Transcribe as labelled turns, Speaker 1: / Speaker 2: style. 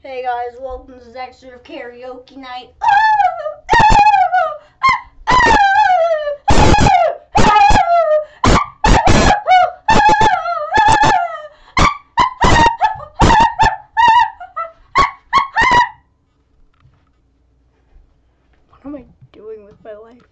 Speaker 1: Hey guys, welcome to the extra of Karaoke Night. Ah! What am I doing with my life?